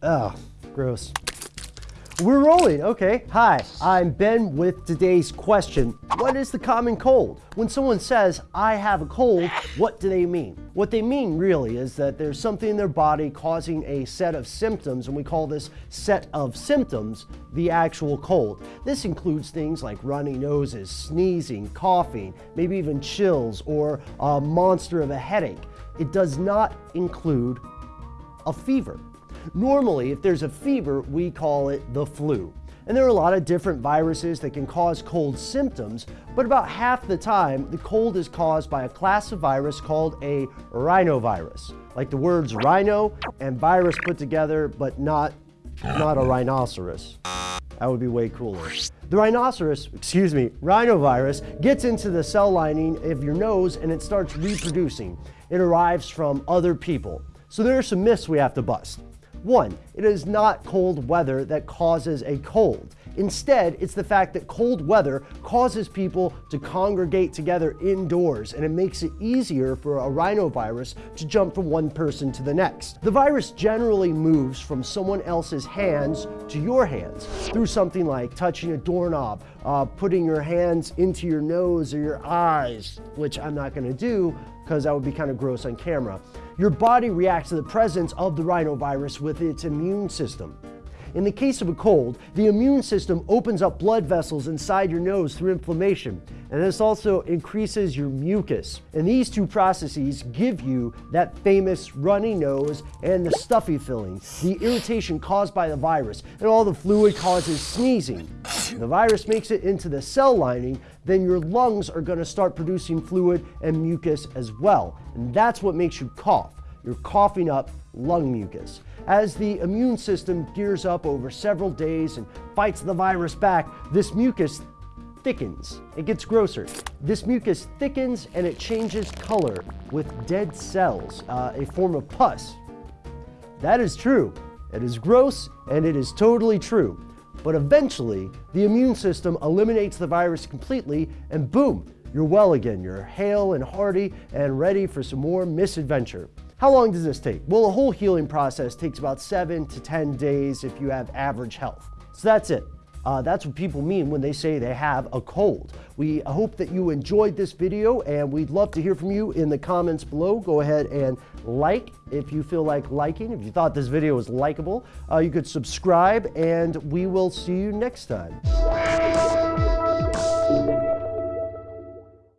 close. We're rolling, okay. Hi, I'm Ben with today's question. What is the common cold? When someone says, I have a cold, what do they mean? What they mean really is that there's something in their body causing a set of symptoms, and we call this set of symptoms the actual cold. This includes things like runny noses, sneezing, coughing, maybe even chills, or a monster of a headache. It does not include a fever. Normally, if there's a fever, we call it the flu. And there are a lot of different viruses that can cause cold symptoms, but about half the time, the cold is caused by a class of virus called a rhinovirus. Like the words rhino and virus put together, but not, not a rhinoceros. That would be way cooler. The rhinoceros, excuse me, rhinovirus gets into the cell lining of your nose and it starts reproducing. It arrives from other people. So there are some myths we have to bust. One, it is not cold weather that causes a cold. Instead, it's the fact that cold weather causes people to congregate together indoors and it makes it easier for a rhinovirus to jump from one person to the next. The virus generally moves from someone else's hands to your hands through something like touching a doorknob, uh, putting your hands into your nose or your eyes, which I'm not gonna do because that would be kind of gross on camera. Your body reacts to the presence of the rhinovirus with its immune system. In the case of a cold, the immune system opens up blood vessels inside your nose through inflammation, and this also increases your mucus. And these two processes give you that famous runny nose and the stuffy feeling, the irritation caused by the virus, and all the fluid causes sneezing. The virus makes it into the cell lining, then your lungs are gonna start producing fluid and mucus as well. And that's what makes you cough. You're coughing up lung mucus. As the immune system gears up over several days and fights the virus back, this mucus thickens. It gets grosser. This mucus thickens and it changes color with dead cells, uh, a form of pus. That is true. It is gross and it is totally true. But eventually, the immune system eliminates the virus completely and boom, you're well again. You're hale and hearty and ready for some more misadventure. How long does this take? Well, the whole healing process takes about seven to 10 days if you have average health. So that's it. Uh, that's what people mean when they say they have a cold. We hope that you enjoyed this video and we'd love to hear from you in the comments below. Go ahead and like if you feel like liking. If you thought this video was likable, uh, you could subscribe and we will see you next time.